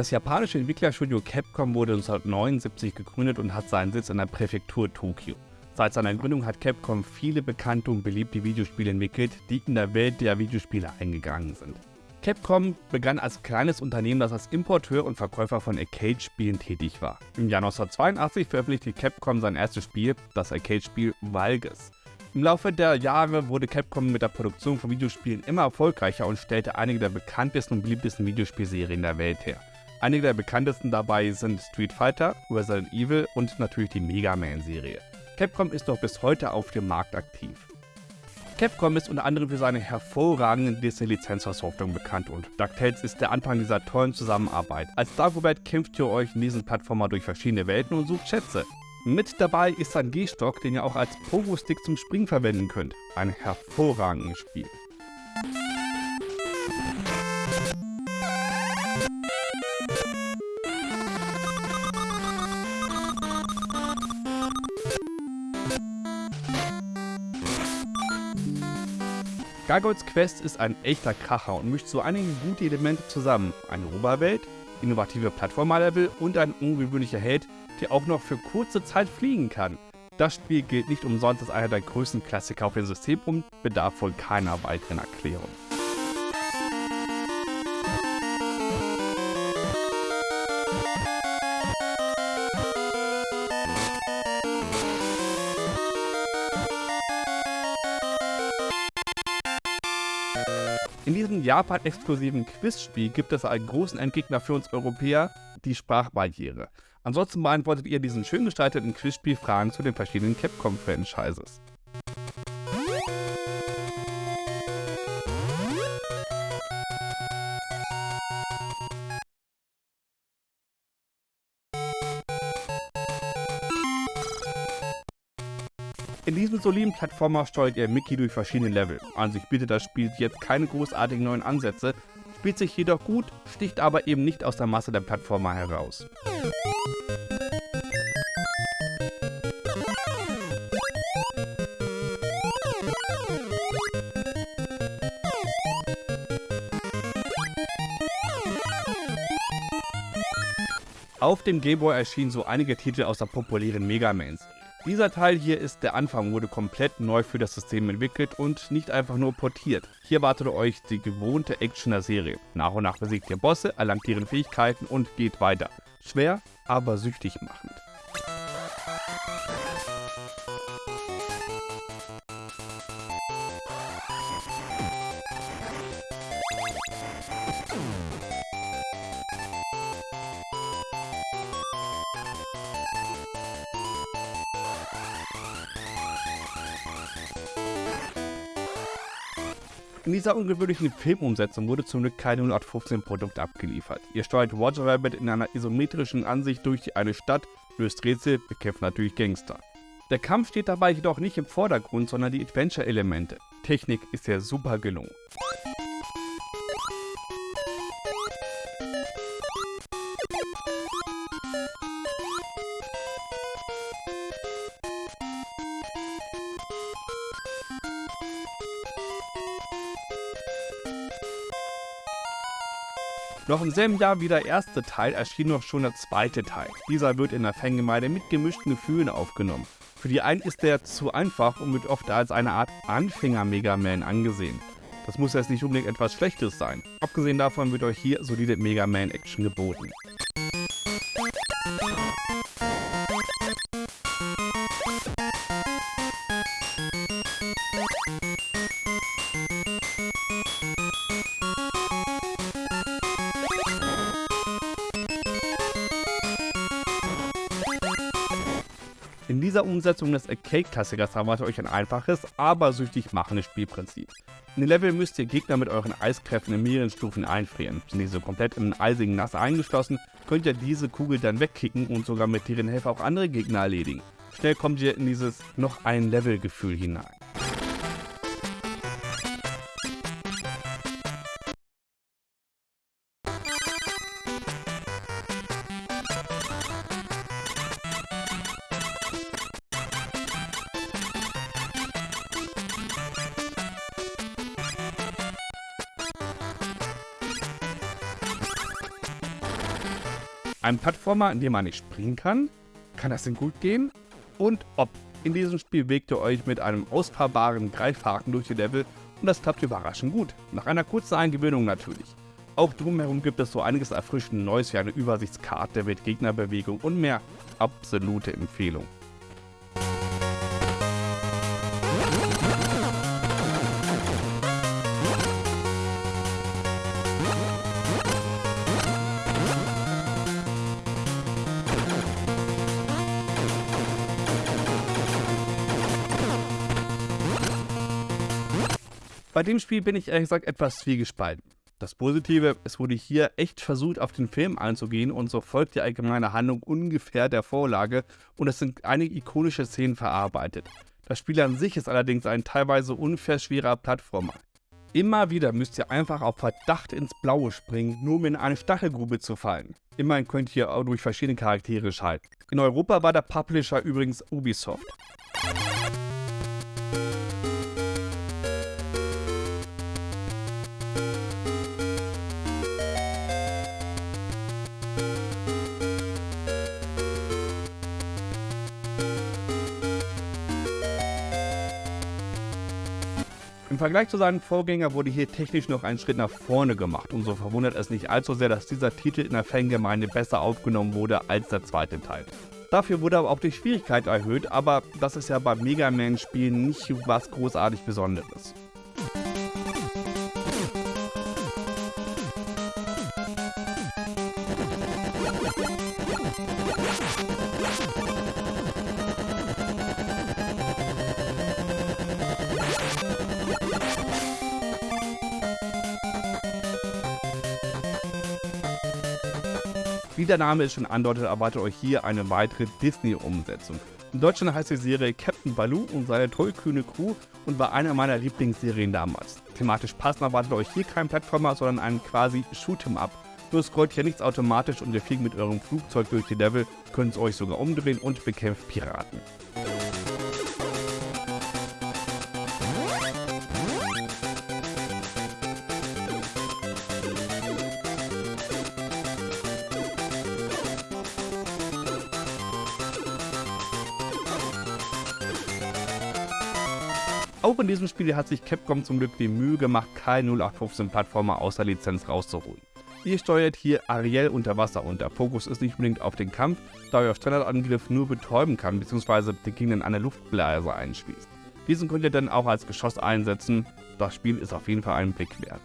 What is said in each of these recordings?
Das japanische Entwicklerstudio Capcom wurde 1979 gegründet und hat seinen Sitz in der Präfektur Tokio. Seit seiner Gründung hat Capcom viele bekannte und beliebte Videospiele entwickelt, die in der Welt der Videospiele eingegangen sind. Capcom begann als kleines Unternehmen, das als Importeur und Verkäufer von Arcade-Spielen tätig war. Im Jahr 1982 veröffentlichte Capcom sein erstes Spiel, das Arcade-Spiel Valges. Im Laufe der Jahre wurde Capcom mit der Produktion von Videospielen immer erfolgreicher und stellte einige der bekanntesten und beliebtesten Videospielserien der Welt her. Einige der bekanntesten dabei sind Street Fighter, Resident Evil und natürlich die Mega Man-Serie. Capcom ist noch bis heute auf dem Markt aktiv. Capcom ist unter anderem für seine hervorragenden Disney-Lizenzversoftungen bekannt und DuckTales ist der Anfang dieser tollen Zusammenarbeit. Als Dagobert kämpft ihr euch in diesen Plattformer durch verschiedene Welten und sucht Schätze. Mit dabei ist ein G-Stock, den ihr auch als Pogo-Stick zum Springen verwenden könnt. Ein hervorragendes Spiel. Gargoyles Quest ist ein echter Kracher und mischt so einige gute Elemente zusammen. Eine Oberwelt, innovative Plattformer-Level und ein ungewöhnlicher Held, der auch noch für kurze Zeit fliegen kann. Das Spiel gilt nicht umsonst als einer der größten Klassiker auf dem System und bedarf wohl keiner weiteren Erklärung. In diesem Japan-exklusiven Quizspiel gibt es einen großen Endgegner für uns Europäer, die Sprachbarriere. Ansonsten beantwortet ihr diesen schön gestalteten Quizspiel Fragen zu den verschiedenen Capcom-Franchises. In diesem soliden Plattformer steuert ihr Mickey durch verschiedene Level. An sich bietet das Spiel jetzt keine großartigen neuen Ansätze, spielt sich jedoch gut, sticht aber eben nicht aus der Masse der Plattformer heraus. Auf dem Gameboy erschienen so einige Titel aus der populären Mega Mans. Dieser Teil hier ist der Anfang, wurde komplett neu für das System entwickelt und nicht einfach nur portiert. Hier wartet euch die gewohnte Action der Serie. Nach und nach besiegt ihr Bosse, erlangt ihren Fähigkeiten und geht weiter. Schwer, aber süchtig machend. In dieser ungewöhnlichen Filmumsetzung wurde zum Glück kein 0815 Produkt abgeliefert. Ihr steuert Roger Rabbit in einer isometrischen Ansicht durch eine Stadt, löst Rätsel, bekämpft natürlich Gangster. Der Kampf steht dabei jedoch nicht im Vordergrund, sondern die Adventure-Elemente. Technik ist ja super gelungen. Noch im selben Jahr wie der erste Teil erschien noch schon der zweite Teil. Dieser wird in der Fangemeinde mit gemischten Gefühlen aufgenommen. Für die einen ist der zu einfach und wird oft als eine Art Anfänger-Mega Man angesehen. Das muss jetzt nicht unbedingt etwas Schlechtes sein. Abgesehen davon wird euch hier solide Mega Man Action geboten. In dieser Umsetzung des Arcade-Klassikers erwartet euch ein einfaches, aber süchtig machendes Spielprinzip. In den Level müsst ihr Gegner mit euren Eiskräften in mehreren Stufen einfrieren. Sind diese komplett im eisigen Nass eingeschlossen, könnt ihr diese Kugel dann wegkicken und sogar mit deren Hilfe auch andere Gegner erledigen. Schnell kommt ihr in dieses noch ein Level-Gefühl hinein. Ein Plattformer, in dem man nicht springen kann? Kann das denn gut gehen? Und ob. In diesem Spiel bewegt ihr euch mit einem ausfahrbaren Greifhaken durch die Level und das klappt überraschend gut. Nach einer kurzen Eingewöhnung natürlich. Auch drumherum gibt es so einiges erfrischend Neues wie eine Übersichtskarte mit Gegnerbewegung und mehr. Absolute Empfehlung. Bei dem Spiel bin ich ehrlich gesagt etwas zwiegespalten. Das Positive, es wurde hier echt versucht, auf den Film einzugehen und so folgt die allgemeine Handlung ungefähr der Vorlage und es sind einige ikonische Szenen verarbeitet. Das Spiel an sich ist allerdings ein teilweise unfair schwerer Plattformer. Immer wieder müsst ihr einfach auf Verdacht ins Blaue springen, nur um in eine Stachelgrube zu fallen. Immerhin könnt ihr auch durch verschiedene Charaktere schalten. In Europa war der Publisher übrigens Ubisoft. Vergleich zu seinem Vorgänger wurde hier technisch noch ein Schritt nach vorne gemacht und so verwundert es nicht allzu sehr, dass dieser Titel in der Fangemeinde besser aufgenommen wurde als der zweite Teil. Dafür wurde aber auch die Schwierigkeit erhöht, aber das ist ja bei Mega Man Spielen nicht was großartig Besonderes. Wie der Name es schon andeutet, erwartet euch hier eine weitere Disney-Umsetzung. In Deutschland heißt die Serie Captain Baloo und seine tollkühne Crew und war eine meiner Lieblingsserien damals. Thematisch passend erwartet euch hier kein Plattformer, sondern einen quasi Shoot'em Up. Nur scrollt hier nichts automatisch und ihr fliegt mit eurem Flugzeug durch die Level, könnt es euch sogar umdrehen und bekämpft Piraten. Auch in diesem Spiel hat sich Capcom zum Glück die Mühe gemacht, kein 0815-Plattformer aus der Lizenz rauszuholen. Ihr steuert hier Ariel unter Wasser und der Fokus ist nicht unbedingt auf den Kampf, da ihr auf Standardangriff nur betäuben kann bzw. den Gegnern eine Luftblase einschließt. Diesen könnt ihr dann auch als Geschoss einsetzen, das Spiel ist auf jeden Fall einen Blick wert.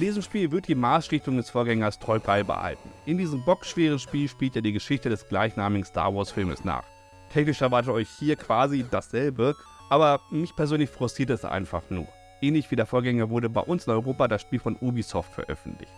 In diesem Spiel wird die Maßrichtung des Vorgängers treu beibehalten. In diesem bockschweren Spiel spielt ihr die Geschichte des gleichnamigen Star Wars Filmes nach. Technisch erwartet euch hier quasi dasselbe, aber mich persönlich frustriert es einfach nur. Ähnlich wie der Vorgänger wurde bei uns in Europa das Spiel von Ubisoft veröffentlicht.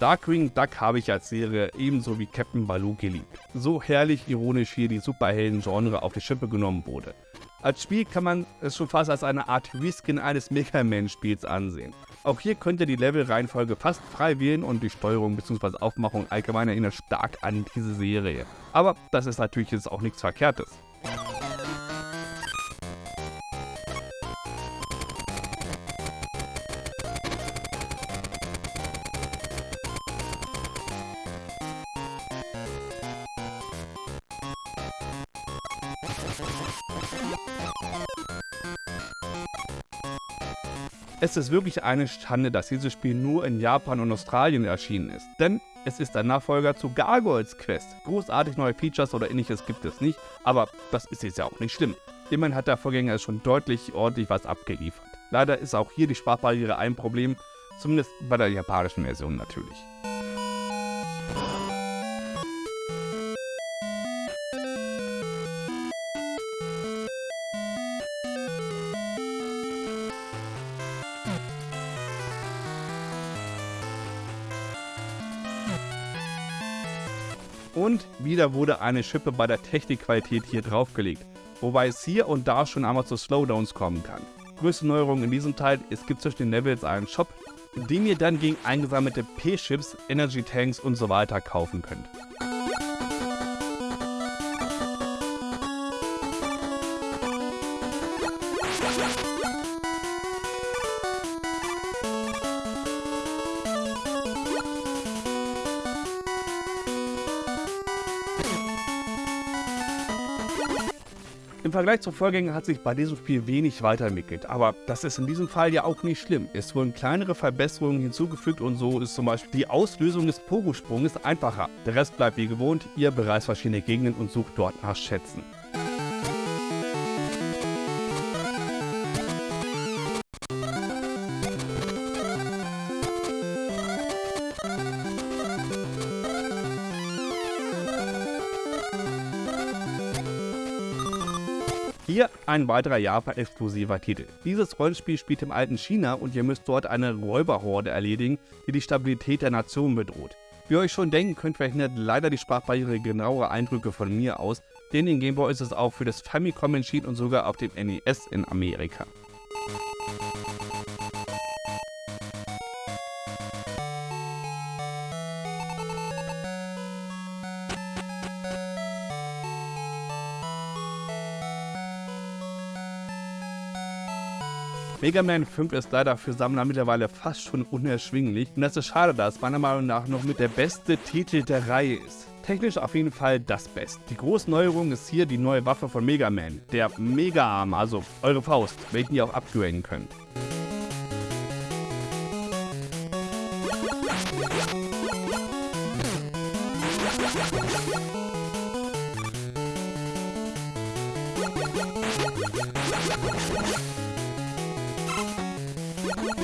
Darkwing Duck habe ich als Serie ebenso wie Captain Baloo geliebt. So herrlich ironisch hier die Superhelden-Genre auf die Schippe genommen wurde. Als Spiel kann man es schon fast als eine Art Reskin eines Mega Man-Spiels ansehen. Auch hier könnt ihr die Level-Reihenfolge fast frei wählen und die Steuerung bzw. Aufmachung allgemein erinnert stark an diese Serie. Aber das ist natürlich jetzt auch nichts Verkehrtes. Es ist wirklich eine Schande, dass dieses Spiel nur in Japan und Australien erschienen ist, denn es ist ein Nachfolger zu Gargoyles Quest. Großartig neue Features oder ähnliches gibt es nicht, aber das ist jetzt ja auch nicht schlimm. Immerhin hat der Vorgänger schon deutlich ordentlich was abgeliefert. Leider ist auch hier die Sprachbarriere ein Problem, zumindest bei der japanischen Version natürlich. Und wieder wurde eine Schippe bei der Technikqualität hier draufgelegt, wobei es hier und da schon einmal zu Slowdowns kommen kann. Größte Neuerung in diesem Teil, es gibt zwischen den Levels einen Shop, in dem ihr dann gegen eingesammelte P-Chips, Energy Tanks und so weiter kaufen könnt. Im Vergleich zur Vorgänger hat sich bei diesem Spiel wenig weiterentwickelt, aber das ist in diesem Fall ja auch nicht schlimm. Es wurden kleinere Verbesserungen hinzugefügt und so ist zum Beispiel die Auslösung des Pogo-Sprunges einfacher. Der Rest bleibt wie gewohnt, ihr bereist verschiedene Gegenden und sucht dort nach Schätzen. Ein weiterer Japan-exklusiver Titel. Dieses Rollenspiel spielt im alten China und ihr müsst dort eine Räuberhorde erledigen, die die Stabilität der Nation bedroht. Wie ihr euch schon denken könnt, verhindert leider die Sprachbarriere genauere Eindrücke von mir aus, denn in Game Boy ist es auch für das Famicom entschieden und sogar auf dem NES in Amerika. Mega Man 5 ist leider für Sammler mittlerweile fast schon unerschwinglich und das ist schade, da es meiner Meinung nach noch mit der beste Titel der Reihe ist. Technisch auf jeden Fall das Beste. Die große Neuerung ist hier die neue Waffe von Mega Man, der Mega Arm, also eure Faust, welchen ihr auch upgraden könnt.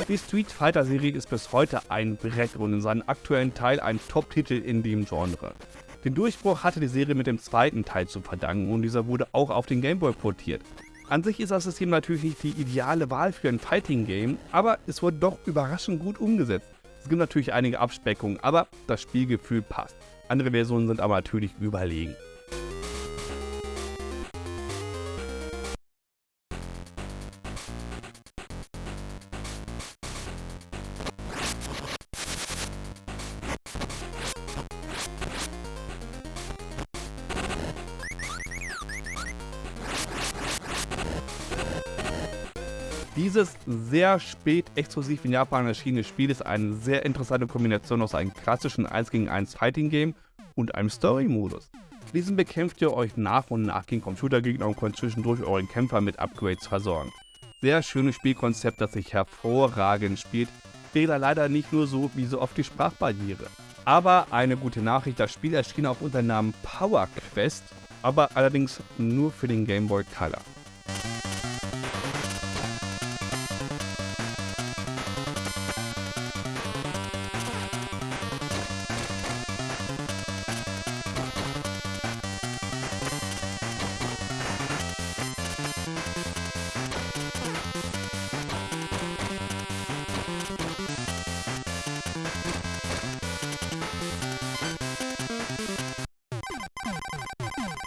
Die Street Fighter Serie ist bis heute ein Brett und in seinem aktuellen Teil ein Top-Titel in dem Genre. Den Durchbruch hatte die Serie mit dem zweiten Teil zu verdanken und dieser wurde auch auf den Game Boy portiert. An sich ist das System natürlich nicht die ideale Wahl für ein Fighting Game, aber es wurde doch überraschend gut umgesetzt. Es gibt natürlich einige Abspeckungen, aber das Spielgefühl passt. Andere Versionen sind aber natürlich überlegen. Sehr spät exklusiv in Japan erschienene Spiel ist eine sehr interessante Kombination aus einem klassischen 1 gegen 1 Fighting Game und einem Story-Modus. In diesem bekämpft ihr euch nach und nach gegen Computergegner und könnt zwischendurch euren Kämpfer mit Upgrades versorgen. Sehr schönes Spielkonzept, das sich hervorragend spielt, fehlt leider nicht nur so wie so oft die Sprachbarriere. Aber eine gute Nachricht, das Spiel erschien auch unter dem Namen Power Quest, aber allerdings nur für den Game Boy Color.